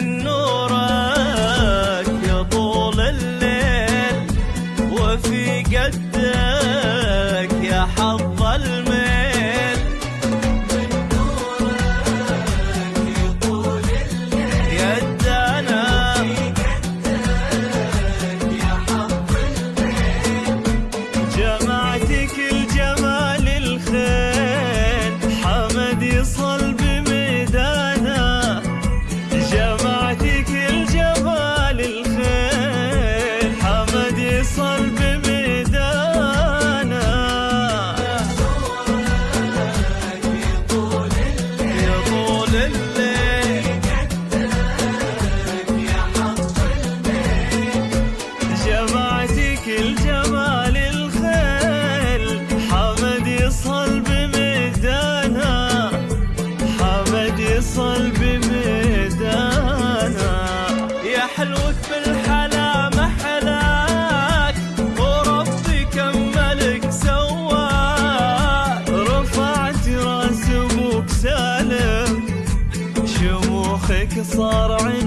من نورك يا طول الليل وفي قدك يا حظ صار عندي